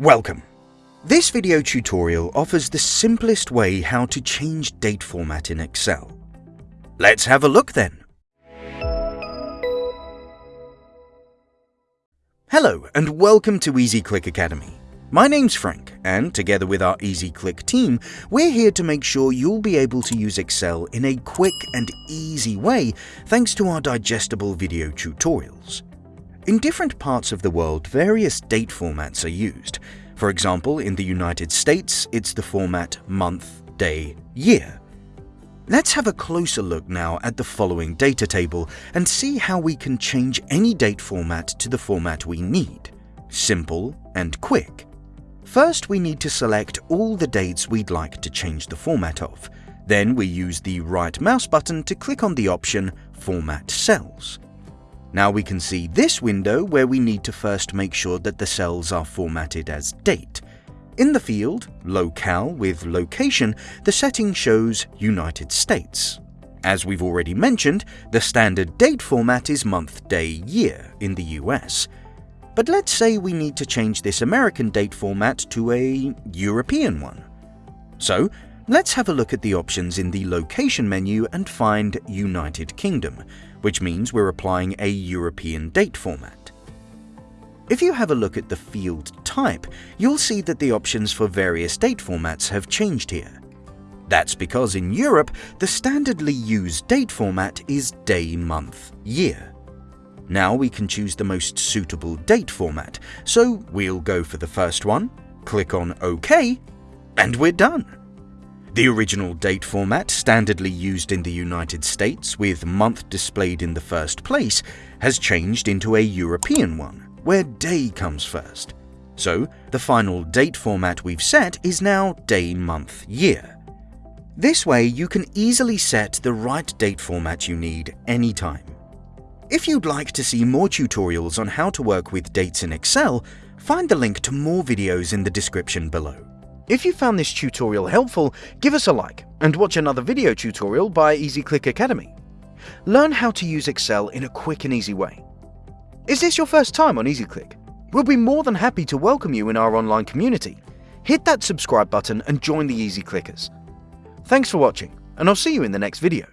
Welcome! This video tutorial offers the simplest way how to change date format in Excel. Let's have a look then. Hello and welcome to EasyClick Academy. My name's Frank and together with our EasyClick team, we're here to make sure you'll be able to use Excel in a quick and easy way thanks to our digestible video tutorials. In different parts of the world, various date formats are used. For example, in the United States, it's the format month, day, year. Let's have a closer look now at the following data table and see how we can change any date format to the format we need. Simple and quick. First, we need to select all the dates we'd like to change the format of. Then we use the right mouse button to click on the option Format Cells. Now we can see this window where we need to first make sure that the cells are formatted as date. In the field, Locale with location, the setting shows United States. As we've already mentioned, the standard date format is month, day, year in the US. But let's say we need to change this American date format to a European one. So, let's have a look at the options in the location menu and find United Kingdom, which means we're applying a European date format. If you have a look at the field type, you'll see that the options for various date formats have changed here. That's because in Europe, the standardly used date format is day, month, year. Now we can choose the most suitable date format, so we'll go for the first one, click on OK, and we're done. The original date format, standardly used in the United States with month displayed in the first place, has changed into a European one, where day comes first. So, the final date format we've set is now day, month, year. This way, you can easily set the right date format you need anytime. If you'd like to see more tutorials on how to work with dates in Excel, find the link to more videos in the description below. If you found this tutorial helpful, give us a like and watch another video tutorial by EasyClick Academy. Learn how to use Excel in a quick and easy way. Is this your first time on EasyClick? We'll be more than happy to welcome you in our online community. Hit that subscribe button and join the Easy Clickers. Thanks for watching, and I'll see you in the next video.